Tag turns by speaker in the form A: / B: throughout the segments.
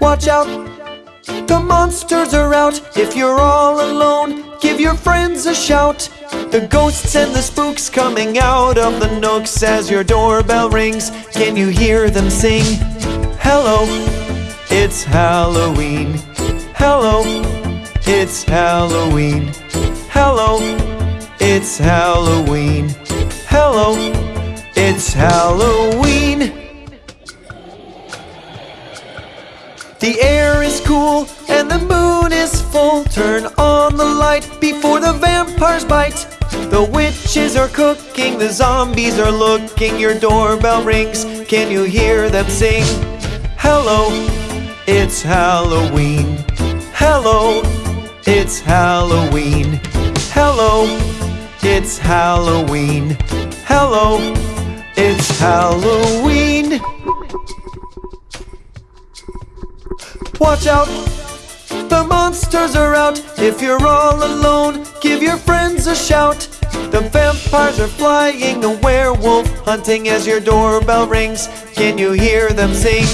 A: Watch out, the monsters are out. If you're all alone, give your friends a shout. The ghosts and the spooks coming out of the nooks as your doorbell rings. Can you hear them sing? Hello, it's Halloween. Hello, it's Halloween. Hello, it's Halloween. Hello, it's Halloween. The air is cool and the moon is full. Turn on the light before the vampires bite. The witches are cooking, the zombies are looking. Your doorbell rings, can you hear them sing? Hello, it's Halloween. Hello, it's Halloween. Hello, it's Halloween. Hello, it's Halloween. Watch out, the monsters are out. If you're all alone, give your friends a shout. The vampires are flying, a werewolf hunting as your doorbell rings. Can you hear them sing?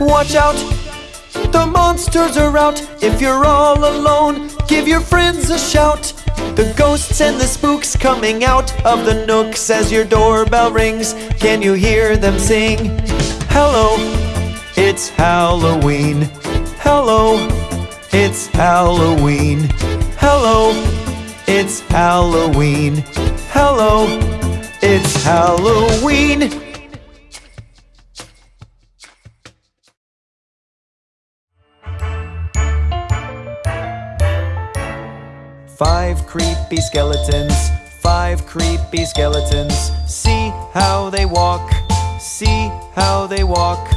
A: Watch out, the monsters are out. If you're all alone, give your friends a shout. The ghosts and the spooks coming out of the nooks as your doorbell rings. Can you hear them sing? Hello, it's Halloween. Hello, it's Halloween. Hello, it's Halloween. Hello, it's Halloween. Five creepy skeletons, five creepy skeletons. See how they walk, see how they walk.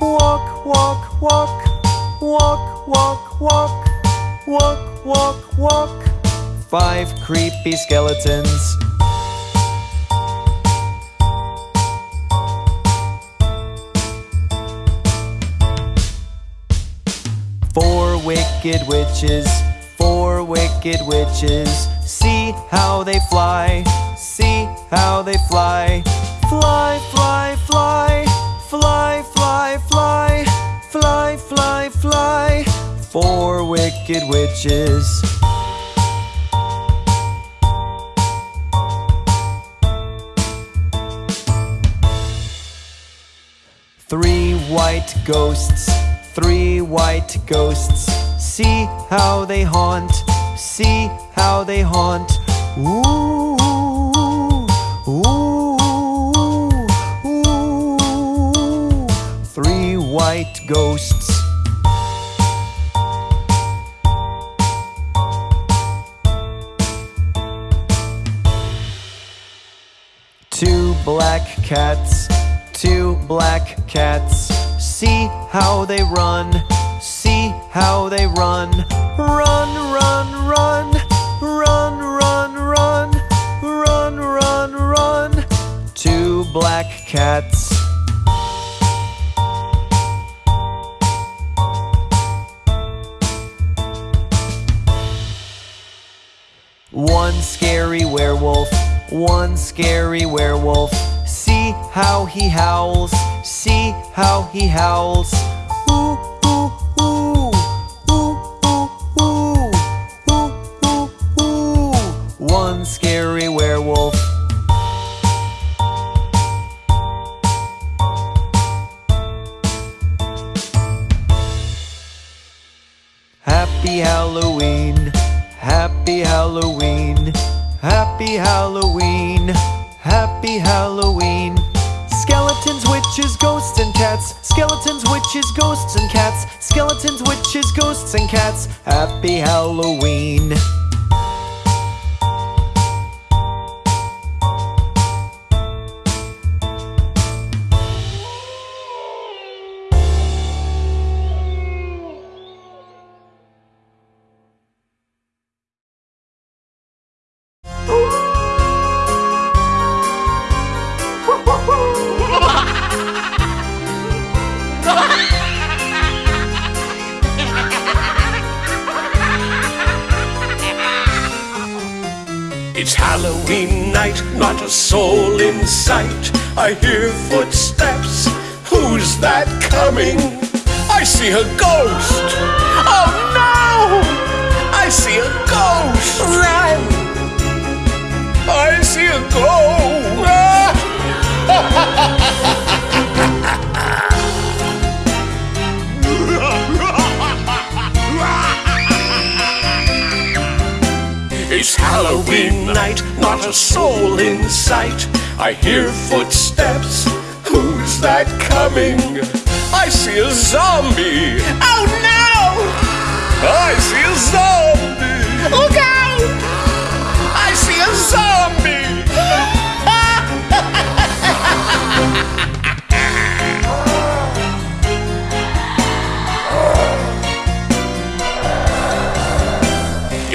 A: Walk, walk, walk, walk, walk, walk, walk, walk, walk. Five creepy skeletons. Four wicked witches, four wicked witches. See how they fly, see how they fly. Fly, fly, fly, fly, fly, fly, fly, fly, fly. Four wicked witches. Three white ghosts, three white ghosts. See how they haunt, see how they haunt. Ooh, ooh, ooh. Three white ghosts. Two black cats, two black cats. See how they run, how they run. Run, run, run, run, run, run, run, run, run. Two black cats. One scary werewolf, one scary werewolf. See how he howls, see how he howls. Ooh, ooh, ooh, Scary werewolf. Happy Halloween, Happy Halloween, Happy Halloween, Happy Halloween. Skeletons, witches, ghosts, and cats. Skeletons, witches, ghosts, and cats. Skeletons, witches, ghosts, and cats. Happy Halloween.
B: Soul in sight. I hear footsteps. Who's that coming? I see a ghost. Oh no! I see a ghost. Run! I see a ghost. It's Halloween night, not a soul in sight. I hear footsteps. Who's that coming? I see a zombie. Oh no! I see a zombie. Look out! I see a zombie.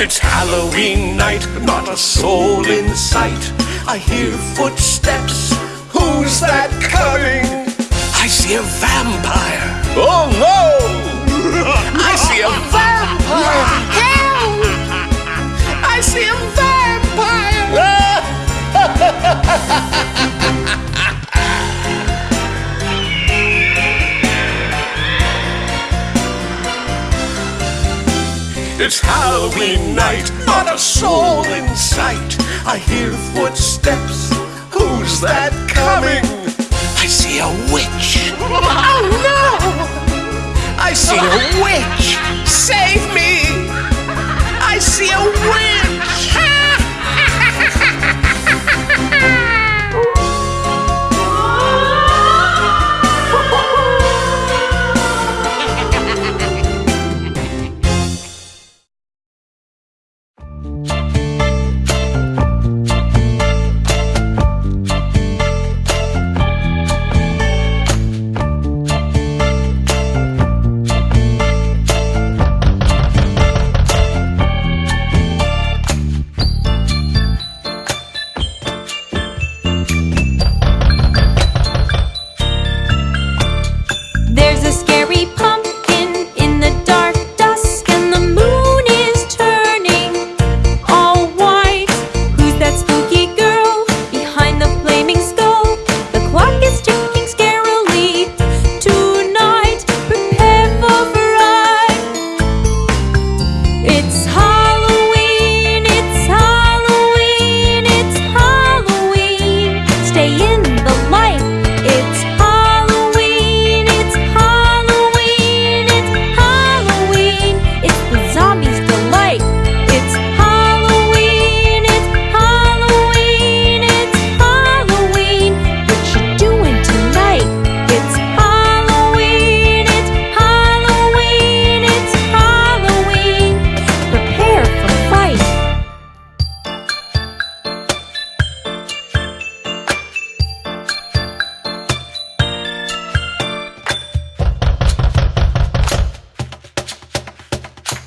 B: It's Halloween night, not a soul in sight. I hear footsteps. Who's that coming? I see a vampire. Oh no! I see a vampire. It's Halloween night, not a soul in sight. I hear footsteps. Who's that coming? I see a witch. Oh no! I see a witch. Save me! I see a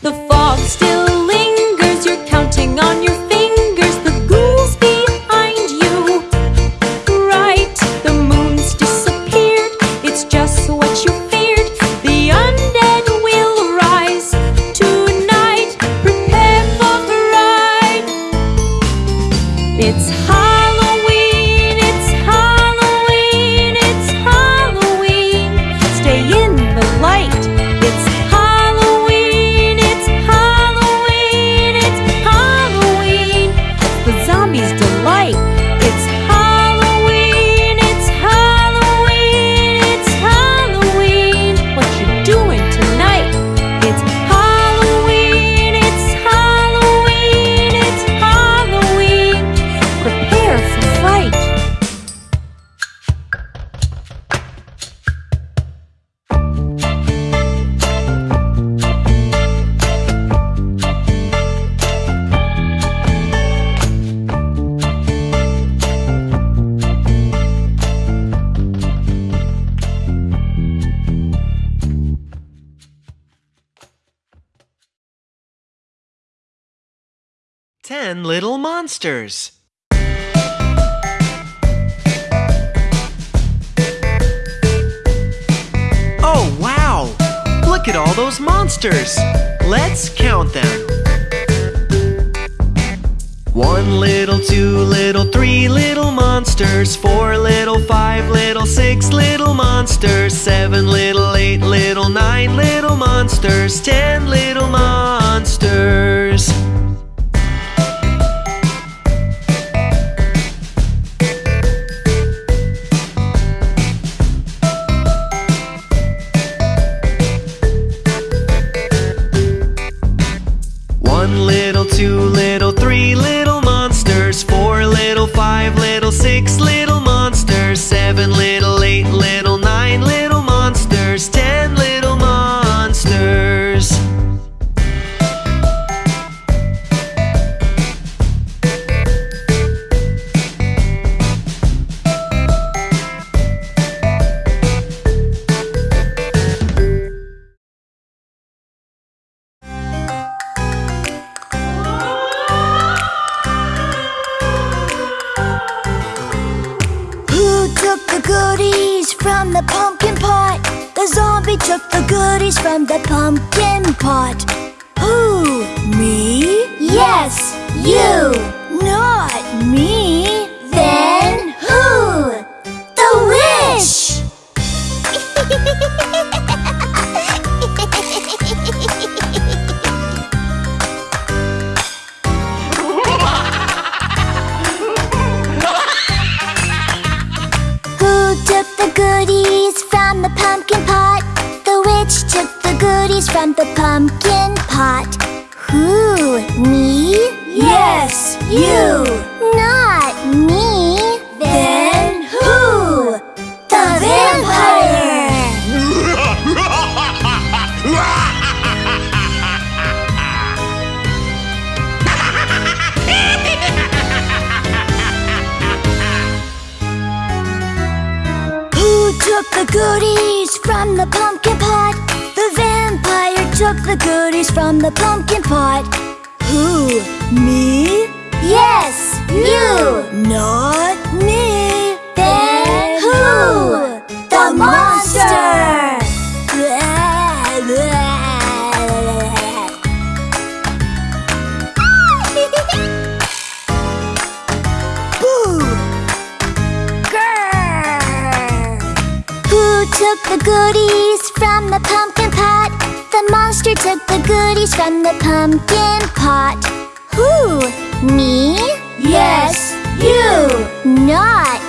C: The fog still
A: 10 Little Monsters. Oh, wow! Look at all those monsters! Let's count them. One little, two little, three little monsters Four little, five little, six little monsters Seven little, eight little, nine little monsters Ten little monsters
D: goodies from the pumpkin pot? The zombie took the goodies from the pumpkin pot. Who? Me? Yes, you. Not me. Goodies from the pumpkin pot? The witch took the goodies from the pumpkin pot. Who? Me? Yes, you. Goodies from the pumpkin pot? The vampire took the goodies from the pumpkin pot. Who? Me? Yes, you. Not me. Then who? The monster! Who took the goodies from the pumpkin pot? The monster took the goodies from the pumpkin pot. Who? Me? Yes, you. Not